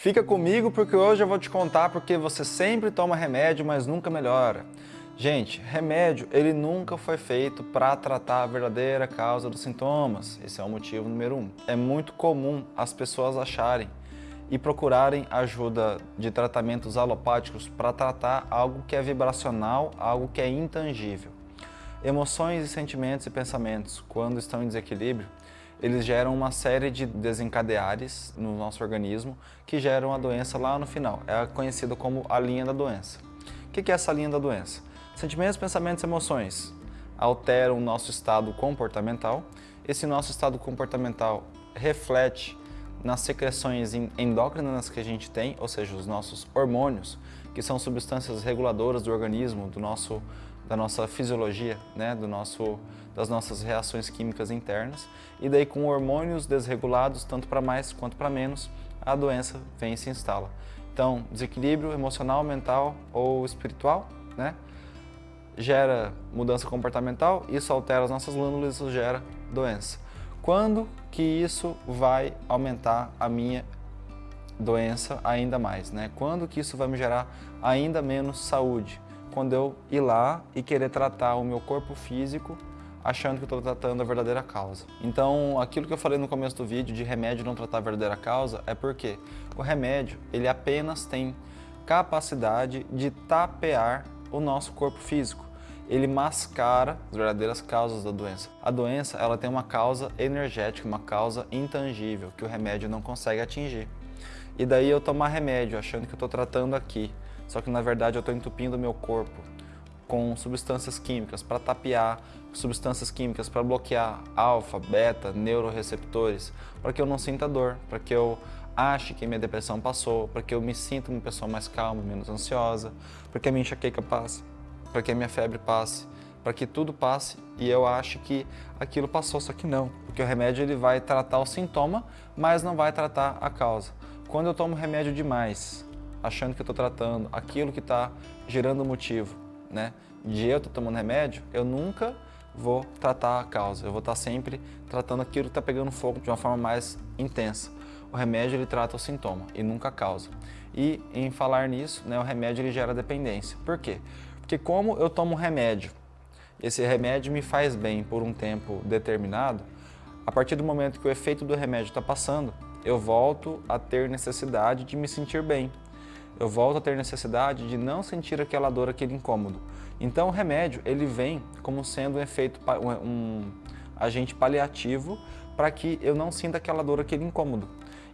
Fica comigo porque hoje eu vou te contar porque você sempre toma remédio, mas nunca melhora. Gente, remédio ele nunca foi feito para tratar a verdadeira causa dos sintomas. Esse é o motivo número um. É muito comum as pessoas acharem e procurarem ajuda de tratamentos alopáticos para tratar algo que é vibracional, algo que é intangível. Emoções e sentimentos e pensamentos, quando estão em desequilíbrio, eles geram uma série de desencadeares no nosso organismo que geram a doença lá no final. É conhecido como a linha da doença. O que é essa linha da doença? Sentimentos, pensamentos e emoções alteram o nosso estado comportamental. Esse nosso estado comportamental reflete nas secreções endócrinas que a gente tem, ou seja, os nossos hormônios, que são substâncias reguladoras do organismo, do nosso, da nossa fisiologia, né, do nosso, das nossas reações químicas internas. E daí com hormônios desregulados, tanto para mais quanto para menos, a doença vem e se instala. Então, desequilíbrio emocional, mental ou espiritual, né? gera mudança comportamental, isso altera as nossas glândulas, isso gera doença. Quando que isso vai aumentar a minha doença ainda mais, né? Quando que isso vai me gerar ainda menos saúde? Quando eu ir lá e querer tratar o meu corpo físico achando que estou tratando a verdadeira causa. Então, aquilo que eu falei no começo do vídeo de remédio não tratar a verdadeira causa é porque o remédio, ele apenas tem capacidade de tapear o nosso corpo físico ele mascara as verdadeiras causas da doença. A doença ela tem uma causa energética, uma causa intangível, que o remédio não consegue atingir. E daí eu tomar remédio achando que eu estou tratando aqui, só que na verdade eu estou entupindo meu corpo com substâncias químicas para tapear, substâncias químicas para bloquear alfa, beta, neuroreceptores, para que eu não sinta dor, para que eu ache que minha depressão passou, para que eu me sinta uma pessoa mais calma, menos ansiosa, para que a minha enxaqueca passe para que a minha febre passe, para que tudo passe e eu acho que aquilo passou, só que não, porque o remédio ele vai tratar o sintoma, mas não vai tratar a causa. Quando eu tomo remédio demais, achando que eu estou tratando aquilo que está gerando o motivo, né, de eu estar tomando remédio, eu nunca vou tratar a causa, eu vou estar sempre tratando aquilo que está pegando fogo de uma forma mais intensa. O remédio ele trata o sintoma e nunca a causa. E em falar nisso, né, o remédio ele gera dependência. Por quê? Porque como eu tomo remédio, esse remédio me faz bem por um tempo determinado, a partir do momento que o efeito do remédio está passando, eu volto a ter necessidade de me sentir bem. Eu volto a ter necessidade de não sentir aquela dor, aquele incômodo. Então o remédio, ele vem como sendo um efeito, um agente paliativo para que eu não sinta aquela dor, aquele incômodo.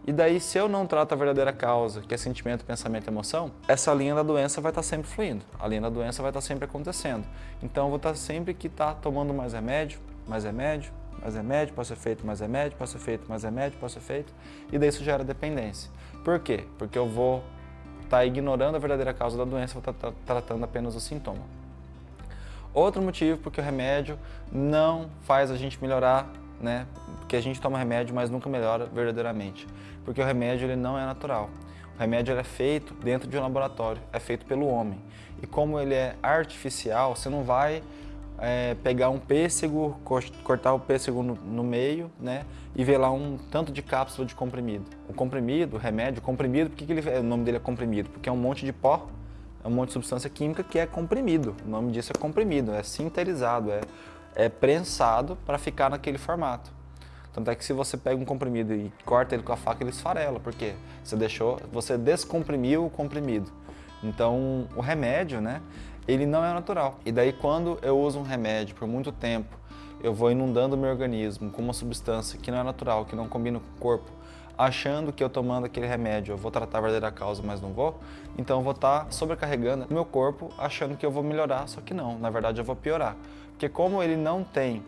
E daí, se eu não trato a verdadeira causa, que é sentimento, pensamento e emoção, essa linha da doença vai estar sempre fluindo, a linha da doença vai estar sempre acontecendo. Então, eu vou estar sempre que estar tá tomando mais remédio, mais remédio, mais remédio, pode ser feito mais remédio, pode ser feito mais remédio, pode ser feito, e daí isso gera dependência. Por quê? Porque eu vou estar tá ignorando a verdadeira causa da doença, estar tá tratando apenas o sintoma. Outro motivo porque o remédio não faz a gente melhorar né? Porque a gente toma remédio, mas nunca melhora verdadeiramente. Porque o remédio ele não é natural. O remédio é feito dentro de um laboratório, é feito pelo homem. E como ele é artificial, você não vai é, pegar um pêssego, cortar o pêssego no, no, meio, né? E ver lá um tanto de cápsula de comprimido. O comprimido, o remédio, o comprimido, por que, que ele, o nome dele é comprimido? Porque é um monte de pó, é um monte de substância química que é comprimido. O nome disso é comprimido, é sinterizado, é é prensado para ficar naquele formato. Tanto é que se você pega um comprimido e corta ele com a faca, ele esfarela, porque você deixou, você descomprimiu o comprimido. Então, o remédio, né, ele não é natural. E daí quando eu uso um remédio por muito tempo, eu vou inundando o meu organismo com uma substância que não é natural, que não combina com o corpo, achando que eu tomando aquele remédio eu vou tratar a verdadeira causa, mas não vou, então eu vou estar tá sobrecarregando o meu corpo achando que eu vou melhorar, só que não, na verdade eu vou piorar. Porque como ele não tem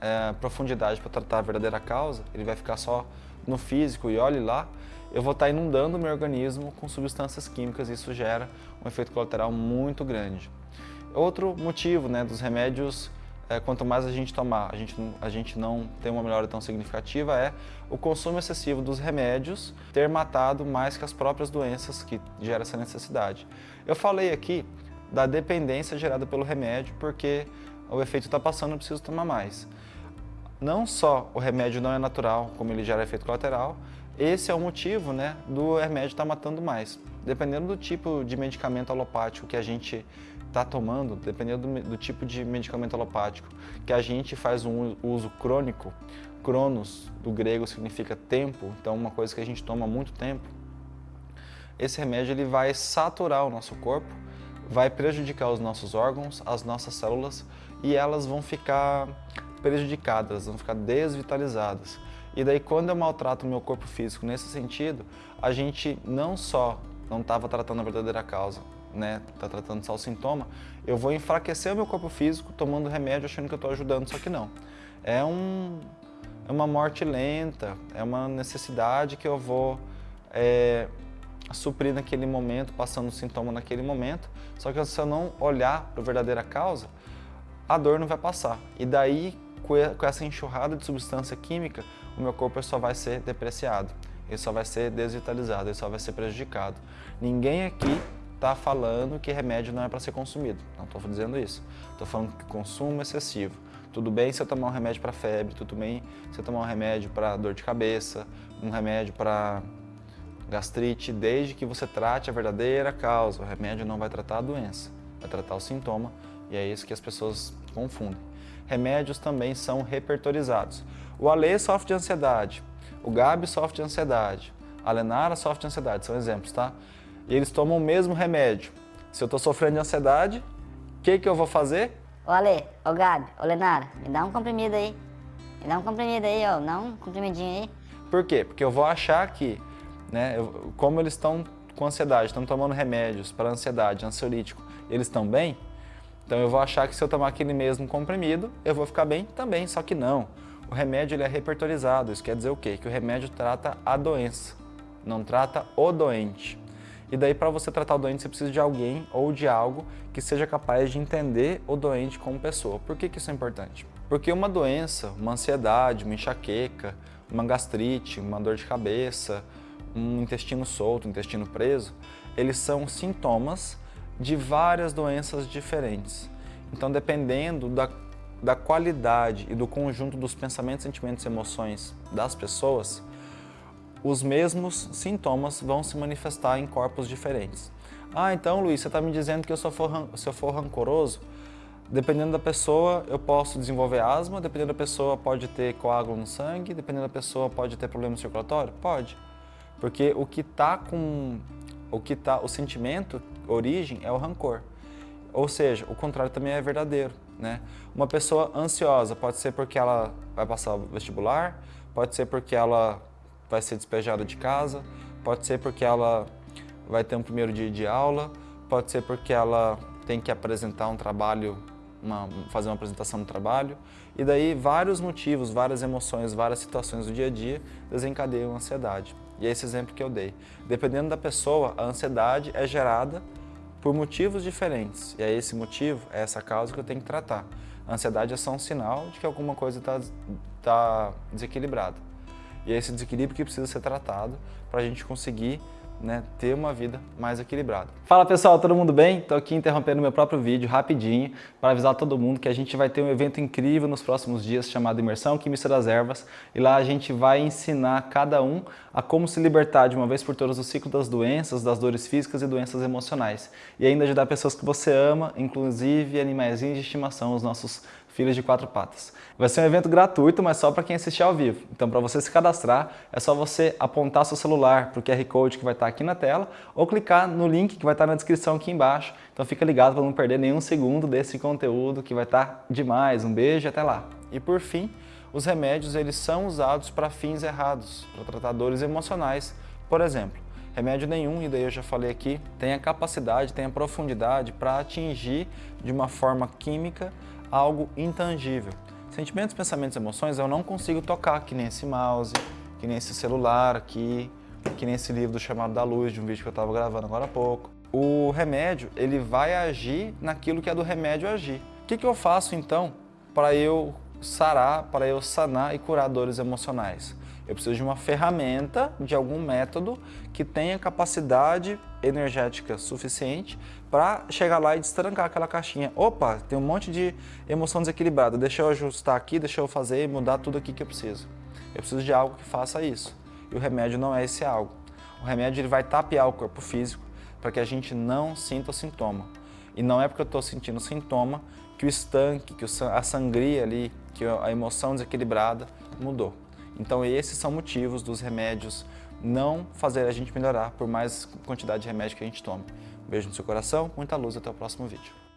é, profundidade para tratar a verdadeira causa, ele vai ficar só no físico e olhe lá, eu vou estar inundando o meu organismo com substâncias químicas e isso gera um efeito colateral muito grande. Outro motivo né, dos remédios, é, quanto mais a gente tomar, a gente, a gente não tem uma melhora tão significativa, é o consumo excessivo dos remédios ter matado mais que as próprias doenças que geram essa necessidade. Eu falei aqui da dependência gerada pelo remédio, porque o efeito está passando, eu preciso tomar mais. Não só o remédio não é natural, como ele gera efeito colateral, esse é o motivo né, do remédio estar tá matando mais. Dependendo do tipo de medicamento alopático que a gente está tomando, dependendo do, do, tipo de medicamento alopático que a gente faz um uso crônico, cronos do grego significa tempo, então uma coisa que a gente toma muito tempo, esse remédio ele vai saturar o nosso corpo, vai prejudicar os nossos órgãos, as nossas células e elas vão ficar prejudicadas, vão ficar desvitalizadas. E daí quando eu maltrato o meu corpo físico nesse sentido, a gente não só não estava tratando a verdadeira causa, né, tá tratando só o sintoma, eu vou enfraquecer o meu corpo físico tomando remédio achando que eu estou ajudando, só que não. É, um, é uma morte lenta, é uma necessidade que eu vou é, suprir naquele momento, passando o sintoma naquele momento, só que se eu não olhar para a verdadeira causa, a dor não vai passar. E daí, com essa enxurrada de substância química, o meu corpo só vai ser depreciado, ele só vai ser desvitalizado, ele só vai ser prejudicado. Ninguém aqui está falando que remédio não é para ser consumido, não estou dizendo isso. Estou falando que consumo excessivo. Tudo bem se eu tomar um remédio para febre, tudo bem se eu tomar um remédio para dor de cabeça, um remédio para gastrite, desde que você trate a verdadeira causa. O remédio não vai tratar a doença, vai tratar o sintoma e é isso que as pessoas confundem. Remédios também são repertorizados. O Ale sofre de ansiedade, o Gabi sofre de ansiedade, a Lenara sofre de ansiedade, são exemplos, tá? E eles tomam o mesmo remédio. Se eu estou sofrendo de ansiedade, o que, que eu vou fazer? Ô Ale, ô Gabi, ô Lenara, me dá um comprimido aí. Me dá um comprimido aí, ó, dá um comprimidinho aí. Por quê? Porque eu vou achar que, né, eu, como eles estão com ansiedade, estão tomando remédios para ansiedade, ansiolítico, eles estão bem, então eu vou achar que se eu tomar aquele mesmo comprimido, eu vou ficar bem também, só que não. O remédio ele é repertorizado, isso quer dizer o quê? Que o remédio trata a doença, não trata o doente. E daí para você tratar o doente você precisa de alguém ou de algo que seja capaz de entender o doente como pessoa. Por que, que isso é importante? Porque uma doença, uma ansiedade, uma enxaqueca, uma gastrite, uma dor de cabeça, um intestino solto, um intestino preso, eles são sintomas de várias doenças diferentes. Então, dependendo da, da qualidade e do conjunto dos pensamentos, sentimentos e emoções das pessoas, os mesmos sintomas vão se manifestar em corpos diferentes. Ah, então Luiz, você está me dizendo que eu, eu, for, se eu for rancoroso, dependendo da pessoa eu posso desenvolver asma, dependendo da pessoa pode ter coágulo no sangue, dependendo da pessoa pode ter problema circulatório? Pode. Porque o que está com o que tá, o sentimento, origem é o rancor. Ou seja, o contrário também é verdadeiro, né? Uma pessoa ansiosa pode ser porque ela vai passar o vestibular, pode ser porque ela vai ser despejada de casa, pode ser porque ela vai ter um primeiro dia de aula, pode ser porque ela tem que apresentar um trabalho, uma, fazer uma apresentação no trabalho, e daí vários motivos, várias emoções, várias situações do dia a dia desencadeiam a ansiedade. E é esse exemplo que eu dei. Dependendo da pessoa, a ansiedade é gerada por motivos diferentes. E é esse motivo, é essa causa que eu tenho que tratar. A ansiedade é só um sinal de que alguma coisa está tá desequilibrada. E é esse desequilíbrio que precisa ser tratado para a gente conseguir né, ter uma vida mais equilibrada. Fala pessoal, todo mundo bem? Estou aqui interrompendo meu próprio vídeo rapidinho para avisar todo mundo que a gente vai ter um evento incrível nos próximos dias chamado Imersão Química das Ervas e lá a gente vai ensinar cada um a como se libertar de uma vez por todas do ciclo das doenças, das dores físicas e doenças emocionais e ainda ajudar pessoas que você ama, inclusive animais de estimação, os nossos filhos de quatro patas. Vai ser um evento gratuito, mas só para quem assistir ao vivo. Então, para você se cadastrar, é só você apontar seu celular para o QR Code que vai estar aqui na tela ou clicar no link que vai estar na descrição aqui embaixo. Então, fica ligado para não perder nenhum segundo desse conteúdo que vai estar demais. Um beijo e até lá. E por fim, os remédios eles são usados para fins errados, para tratar dores emocionais. Por exemplo, remédio nenhum, e daí eu já falei aqui, tem a capacidade, tem a profundidade para atingir de uma forma química algo intangível. Sentimentos, pensamentos e emoções eu não consigo tocar, que nem esse mouse, que nem esse celular aqui, que nem esse livro do Chamado da Luz, de um vídeo que eu estava gravando agora há pouco. O remédio, ele vai agir naquilo que é do remédio agir. O que, que eu faço então para eu sarar, para eu sanar e curar dores emocionais? Eu preciso de uma ferramenta, de algum método que tenha capacidade energética suficiente para chegar lá e destrancar aquela caixinha. Opa, tem um monte de emoção desequilibrada, deixa eu ajustar aqui, deixa eu fazer e mudar tudo aqui que eu preciso. Eu preciso de algo que faça isso. e o remédio não é esse algo. O remédio ele vai tapear o corpo físico para que a gente não sinta o sintoma. E não é porque eu estou sentindo sintoma que o estanque, que a sangria ali, que a emoção desequilibrada mudou. Então esses são motivos dos remédios não fazer a gente melhorar por mais quantidade de remédio que a gente tome. Um beijo no seu coração, muita luz, até o próximo vídeo.